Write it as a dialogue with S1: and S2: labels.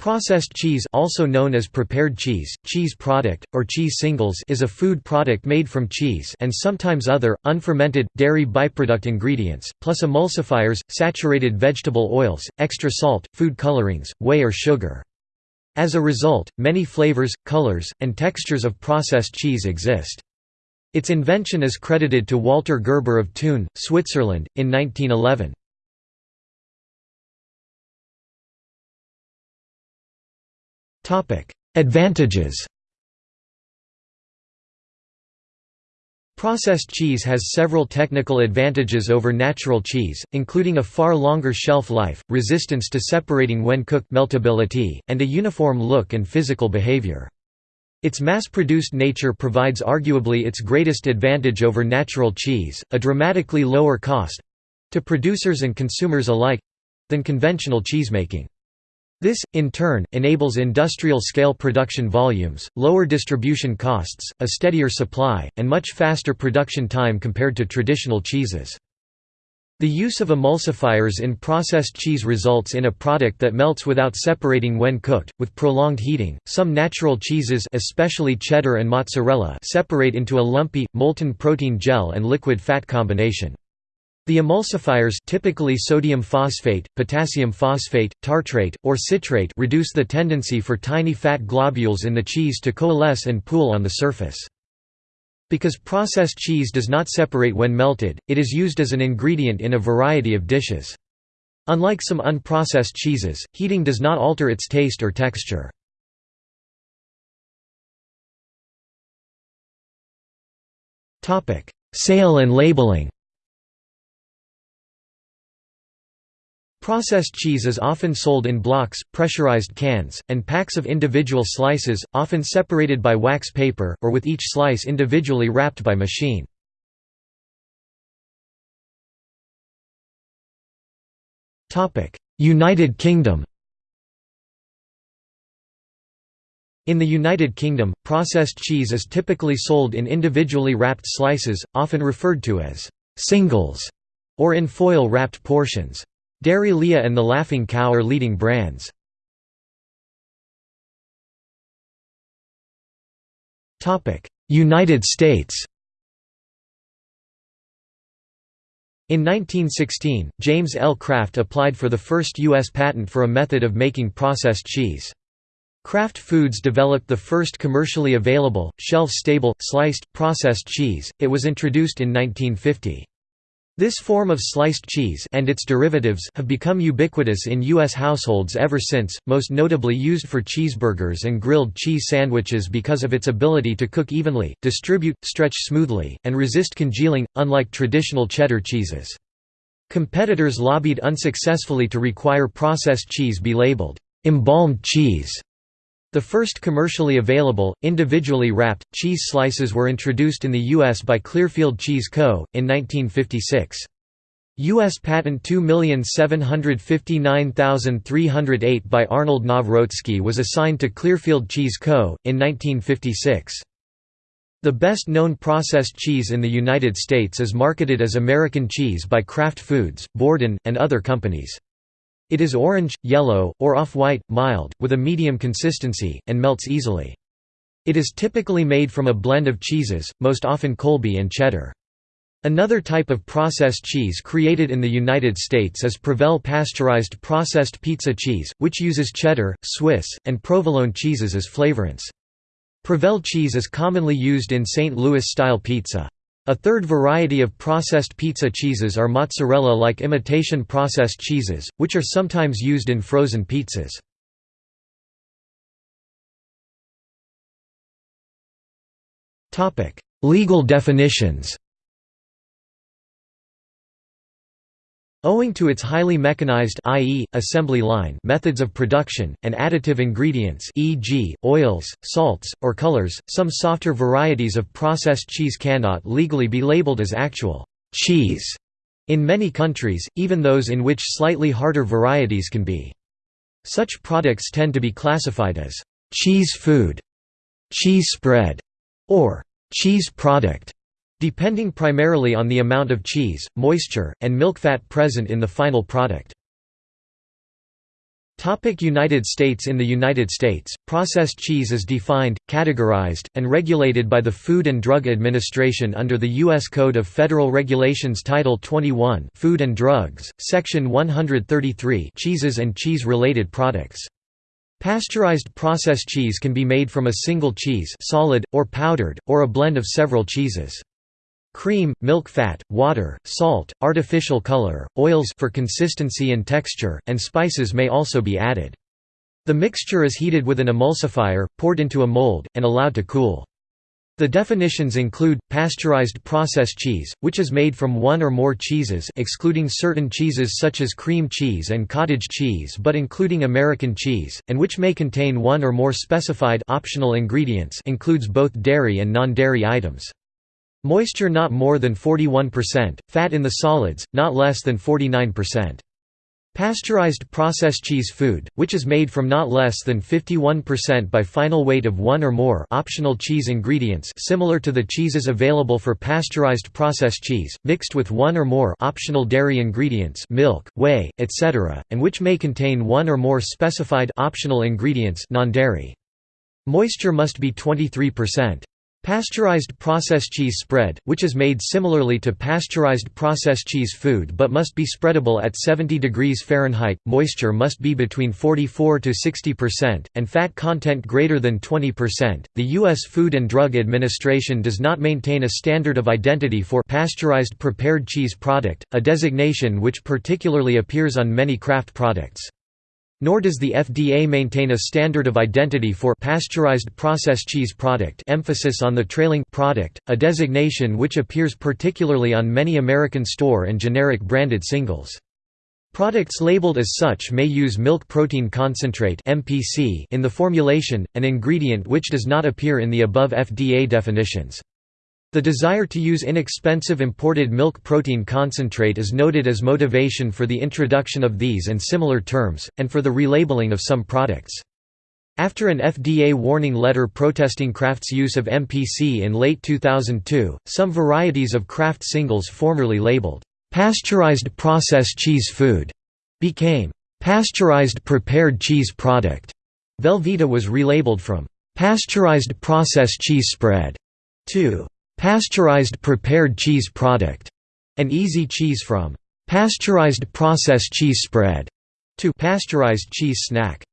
S1: Processed cheese also known as prepared cheese, cheese product, or cheese singles is a food product made from cheese and sometimes other, unfermented, dairy byproduct ingredients, plus emulsifiers, saturated vegetable oils, extra salt, food colorings, whey or sugar. As a result, many flavors, colors, and textures of processed cheese exist. Its invention is credited to Walter Gerber of Thun, Switzerland, in 1911. Advantages Processed cheese has several technical advantages over natural cheese, including a far longer shelf life, resistance to separating when cooked meltability, and a uniform look and physical behavior. Its mass-produced nature provides arguably its greatest advantage over natural cheese, a dramatically lower cost—to producers and consumers alike—than conventional cheesemaking. This, in turn, enables industrial-scale production volumes, lower distribution costs, a steadier supply, and much faster production time compared to traditional cheeses. The use of emulsifiers in processed cheese results in a product that melts without separating when cooked, with prolonged heating. Some natural cheeses, especially cheddar and mozzarella, separate into a lumpy, molten protein gel and liquid fat combination. The emulsifiers typically sodium phosphate, potassium phosphate, tartrate, or citrate reduce the tendency for tiny fat globules in the cheese to coalesce and pool on the surface. Because processed cheese does not separate when melted, it is used as an ingredient in a variety of dishes. Unlike some unprocessed cheeses, heating does not alter its taste or texture. Sale and labeling Processed cheese is often sold in blocks, pressurized cans, and packs of individual slices, often separated by wax paper, or with each slice individually wrapped by machine. United Kingdom In the United Kingdom, processed cheese is typically sold in individually wrapped slices, often referred to as «singles» or in foil-wrapped portions. Dairy Lea and The Laughing Cow are leading brands. United States In 1916, James L. Kraft applied for the first U.S. patent for a method of making processed cheese. Kraft Foods developed the first commercially available, shelf-stable, sliced, processed cheese, it was introduced in 1950. This form of sliced cheese and its derivatives have become ubiquitous in U.S. households ever since, most notably used for cheeseburgers and grilled cheese sandwiches because of its ability to cook evenly, distribute, stretch smoothly, and resist congealing, unlike traditional cheddar cheeses. Competitors lobbied unsuccessfully to require processed cheese be labeled, "'embalmed cheese' The first commercially available, individually wrapped, cheese slices were introduced in the U.S. by Clearfield Cheese Co., in 1956. U.S. Patent 2759308 by Arnold Nawrocki was assigned to Clearfield Cheese Co., in 1956. The best-known processed cheese in the United States is marketed as American cheese by Kraft Foods, Borden, and other companies. It is orange, yellow, or off-white, mild, with a medium consistency, and melts easily. It is typically made from a blend of cheeses, most often Colby and cheddar. Another type of processed cheese created in the United States is Provel pasteurized processed pizza cheese, which uses cheddar, Swiss, and provolone cheeses as flavorants. Provel cheese is commonly used in St. Louis-style pizza. A third variety of processed pizza cheeses are mozzarella-like imitation processed cheeses, which are sometimes used in frozen pizzas. Legal definitions Owing to its highly mechanized i.e., assembly line methods of production, and additive ingredients e.g., oils, salts, or colors, some softer varieties of processed cheese cannot legally be labeled as actual cheese in many countries, even those in which slightly harder varieties can be. Such products tend to be classified as cheese food, cheese spread, or cheese product depending primarily on the amount of cheese, moisture, and milk fat present in the final product. United States In the United States, processed cheese is defined, categorized, and regulated by the Food and Drug Administration under the U.S. Code of Federal Regulations Title 21 Food and Drugs, Section 133 Cheeses and cheese-related products. Pasteurized processed cheese can be made from a single cheese solid, or powdered, or a blend of several cheeses. Cream, milk fat, water, salt, artificial color, oils for consistency and texture, and spices may also be added. The mixture is heated with an emulsifier, poured into a mold, and allowed to cool. The definitions include, pasteurized processed cheese, which is made from one or more cheeses excluding certain cheeses such as cream cheese and cottage cheese but including American cheese, and which may contain one or more specified optional ingredients includes both dairy and non-dairy items. Moisture not more than 41%, fat in the solids, not less than 49%. Pasteurized processed cheese food, which is made from not less than 51% by final weight of one or more optional cheese ingredients similar to the cheeses available for pasteurized processed cheese, mixed with one or more optional dairy ingredients milk, whey, etc., and which may contain one or more specified optional ingredients non-dairy. Moisture must be 23%. Pasteurized processed cheese spread, which is made similarly to pasteurized processed cheese food but must be spreadable at 70 degrees Fahrenheit, moisture must be between 44 to 60%, and fat content greater than 20%. The U.S. Food and Drug Administration does not maintain a standard of identity for pasteurized prepared cheese product, a designation which particularly appears on many Kraft products. Nor does the FDA maintain a standard of identity for pasteurized processed cheese product emphasis on the trailing product, a designation which appears particularly on many American store and generic branded singles. Products labeled as such may use milk protein concentrate in the formulation, an ingredient which does not appear in the above FDA definitions. The desire to use inexpensive imported milk protein concentrate is noted as motivation for the introduction of these and similar terms, and for the relabeling of some products. After an FDA warning letter protesting Kraft's use of MPC in late 2002, some varieties of Kraft singles formerly labeled, "'pasteurized processed cheese food' became "'pasteurized prepared cheese product'". Velveeta was relabeled from "'pasteurized processed cheese spread' to Pasteurized prepared cheese product, an easy cheese from pasteurized processed cheese spread to pasteurized cheese snack.